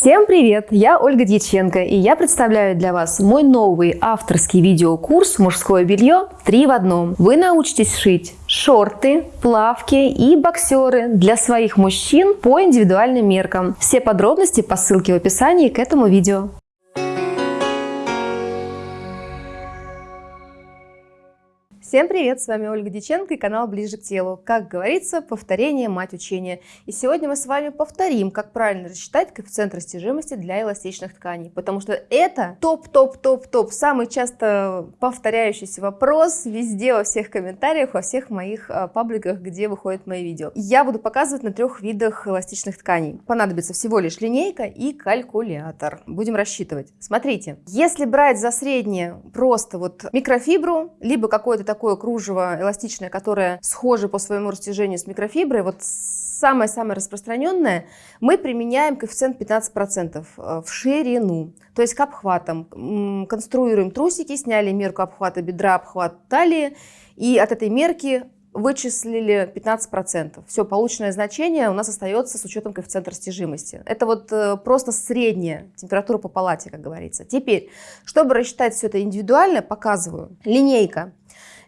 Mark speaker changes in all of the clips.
Speaker 1: Всем привет! Я Ольга Дьяченко, и я представляю для вас мой новый авторский видеокурс «Мужское белье 3 в одном». Вы научитесь шить шорты, плавки и боксеры для своих мужчин по индивидуальным меркам. Все подробности по ссылке в описании к этому видео. Всем привет, с вами Ольга Диченко и канал Ближе к телу. Как говорится, повторение – мать учения. И сегодня мы с вами повторим, как правильно рассчитать коэффициент растяжимости для эластичных тканей. Потому что это топ-топ-топ-топ, самый часто повторяющийся вопрос везде, во всех комментариях, во всех моих а, пабликах, где выходят мои видео. Я буду показывать на трех видах эластичных тканей. Понадобится всего лишь линейка и калькулятор. Будем рассчитывать. Смотрите, если брать за среднее просто вот микрофибру, либо какой-то такое кружево эластичное, которое схоже по своему растяжению с микрофиброй, вот самое-самое распространенное, мы применяем коэффициент 15% э, в ширину, то есть к обхватам. Конструируем трусики, сняли мерку обхвата бедра, обхват талии, и от этой мерки вычислили 15%. Все, полученное значение у нас остается с учетом коэффициента растяжимости. Это вот э, просто средняя температура по палате, как говорится. Теперь, чтобы рассчитать все это индивидуально, показываю. Линейка.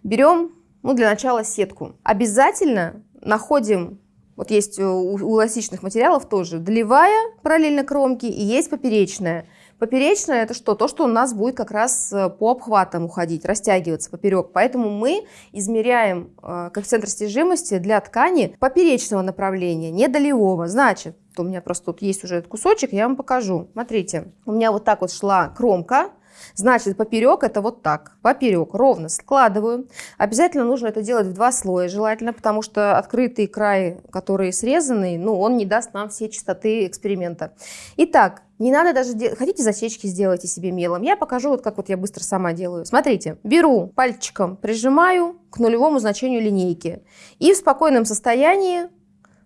Speaker 1: Берем, ну, для начала сетку. Обязательно находим, вот есть у, у эластичных материалов тоже, долевая параллельно кромке и есть поперечная. Поперечная это что? То, что у нас будет как раз э, по обхватам уходить, растягиваться поперек. Поэтому мы измеряем э, коэффициент растяжимости для ткани поперечного направления, не долевого. Значит, у меня просто тут есть уже этот кусочек, я вам покажу. Смотрите, у меня вот так вот шла кромка, Значит, поперек это вот так. Поперек ровно складываю. Обязательно нужно это делать в два слоя, желательно, потому что открытый край, который срезанный, ну, он не даст нам все частоты эксперимента. Итак, не надо даже, хотите засечки сделайте себе мелом. Я покажу, вот как вот я быстро сама делаю. Смотрите, беру пальчиком, прижимаю к нулевому значению линейки. И в спокойном состоянии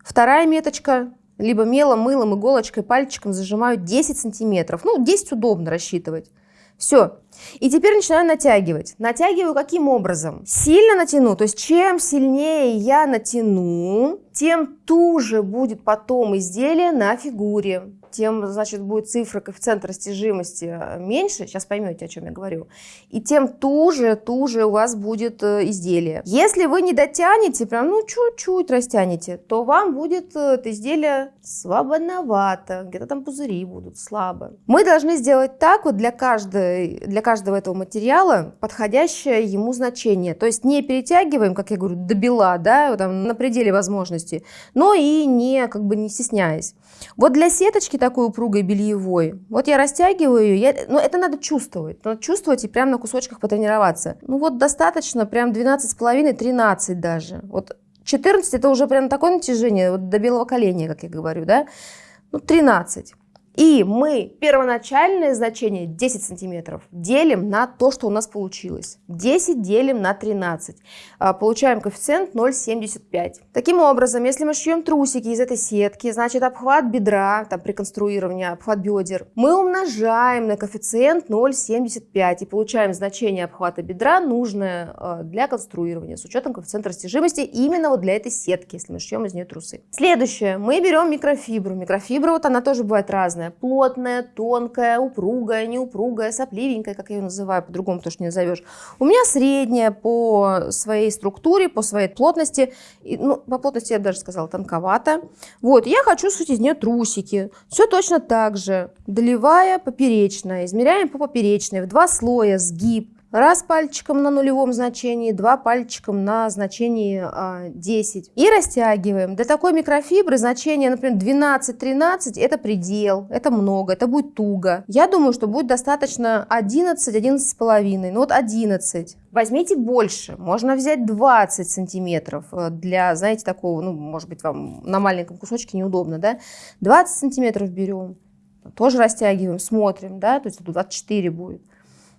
Speaker 1: вторая меточка либо мелом, мылом, иголочкой, пальчиком зажимаю 10 сантиметров. Ну, 10 удобно рассчитывать. Все. И теперь начинаю натягивать. Натягиваю каким образом? Сильно натяну, то есть чем сильнее я натяну, тем туже будет потом изделие на фигуре тем, значит, будет цифра коэффициента растяжимости э, меньше, сейчас поймете, о чем я говорю, и тем туже, туже у вас будет э, изделие. Если вы не дотянете, прям, ну, чуть-чуть растянете, то вам будет э, это изделие слабоновато, где-то там пузыри будут слабо. Мы должны сделать так вот для, каждой, для каждого этого материала подходящее ему значение. То есть не перетягиваем, как я говорю, до бела, да, там, на пределе возможностей, но и не, как бы не стесняясь. Вот для сеточки такой упругой бельевой, вот я растягиваю ее, я, ну это надо чувствовать, надо чувствовать и прямо на кусочках потренироваться. Ну вот достаточно, прям 12,5-13 даже. Вот 14 это уже прям такое натяжение, вот до белого коленя, как я говорю, да, ну 13. И мы первоначальное значение 10 сантиметров делим на то, что у нас получилось. 10 делим на 13. А, получаем коэффициент 0,75. Таким образом, если мы шьем трусики из этой сетки, значит обхват бедра, там при конструировании, обхват бедер, мы умножаем на коэффициент 0,75 и получаем значение обхвата бедра, нужное а, для конструирования, с учетом коэффициента растяжимости именно вот для этой сетки, если мы шьем из нее трусы. Следующее. Мы берем микрофибру. Микрофибра, вот она тоже бывает разная разная. Плотная, тонкая, упругая, неупругая, сопливенькая, как я ее называю, по-другому тоже не назовешь. У меня средняя по своей структуре, по своей плотности. И, ну, по плотности я даже сказала тонковато. Вот, я хочу сшить из нее трусики. Все точно так же. Долевая, поперечная. Измеряем по поперечной. В два слоя сгиб. Раз пальчиком на нулевом значении, два пальчиком на значении а, 10. И растягиваем. Для такой микрофибры значение, например, 12-13 это предел, это много, это будет туго. Я думаю, что будет достаточно 11-11,5. Ну вот 11. Возьмите больше, можно взять 20 сантиметров э, для, знаете, такого, ну, может быть, вам на маленьком кусочке неудобно, да? 20 сантиметров берем, тоже растягиваем, смотрим, да, то есть 24 будет.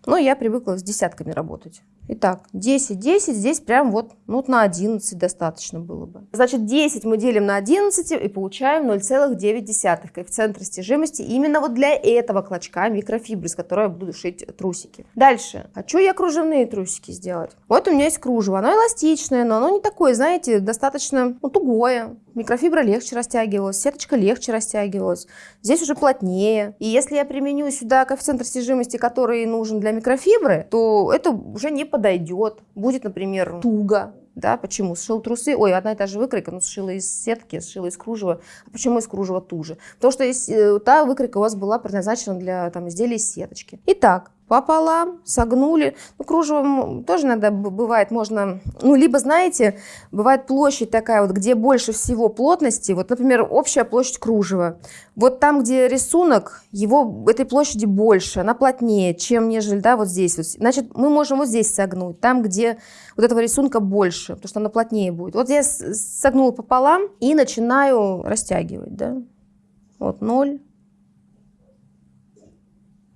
Speaker 1: Но я привыкла с десятками работать. Итак, 10, 10, здесь прям вот, ну, вот на 11 достаточно было бы. Значит, 10 мы делим на 11 и получаем 0,9 коэффициент растяжимости именно вот для этого клочка микрофибры, с которой я буду шить трусики. Дальше. Хочу я кружевные трусики сделать. Вот у меня есть кружево. Оно эластичное, но оно не такое, знаете, достаточно ну, тугое микрофибра легче растягивалась, сеточка легче растягивалась. Здесь уже плотнее. И если я применю сюда коэффициент растяжимости, который нужен для микрофибры, то это уже не подойдет. Будет, например, туго. Да, почему? Сшил трусы, ой, одна и та же выкройка, но сшила из сетки, сшила из кружева. А почему из кружева туже? Потому что э, та выкройка у вас была предназначена для там, изделий из сеточки. Итак, пополам, согнули. Ну, кружево тоже иногда бывает, можно, ну, либо, знаете, бывает площадь такая вот, где больше всего плотности, вот, например, общая площадь кружева. Вот там, где рисунок, его, этой площади больше, она плотнее, чем нежели, да, вот здесь. Вот. Значит, мы можем вот здесь согнуть, там, где вот этого рисунка больше, потому что она плотнее будет. Вот я согнула пополам и начинаю растягивать, да. Вот ноль.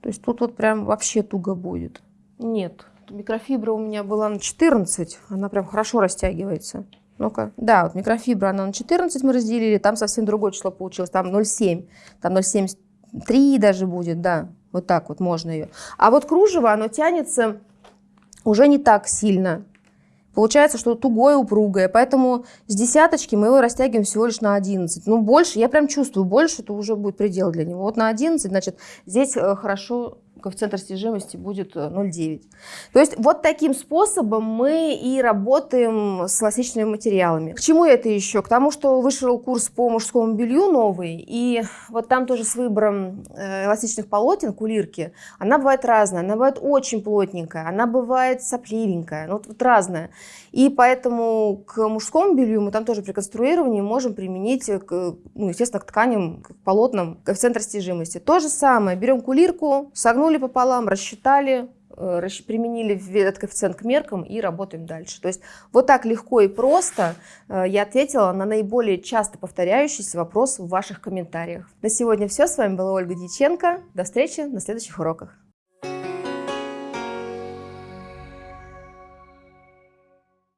Speaker 1: То есть тут вот прям вообще туго будет. Нет, микрофибра у меня была на 14, она прям хорошо растягивается. Ну-ка. Да, вот микрофибра, она на 14 мы разделили, там совсем другое число получилось, там 0,7, там 0,73 даже будет, да, вот так вот можно ее. А вот кружево, оно тянется уже не так сильно. Получается, что тугое, упругое, поэтому с десяточки мы его растягиваем всего лишь на 11. Ну, больше, я прям чувствую, больше это уже будет предел для него. Вот на 11, значит, здесь э, хорошо коэффициент растяжимости будет 0,9. Э, То есть вот таким способом мы и работаем с эластичными материалами. К чему это еще? К тому, что вышел курс по мужскому белью новый, и вот там тоже с выбором э, эластичных полотен, кулирки, она бывает разная. Она бывает очень плотненькая, она бывает сопливенькая, ну вот, вот разная. И поэтому к мужскому белью мы там тоже при конструировании можем применить, к, ну, естественно, к тканям, к полотнам коэффициент растяжимости. То же самое, берем кулирку, согнули согнули пополам, рассчитали, э, применили этот коэффициент к меркам и работаем дальше. То есть вот так легко и просто э, я ответила на наиболее часто повторяющийся вопрос в ваших комментариях. На сегодня все. С вами была Ольга Дьяченко. До встречи на следующих уроках.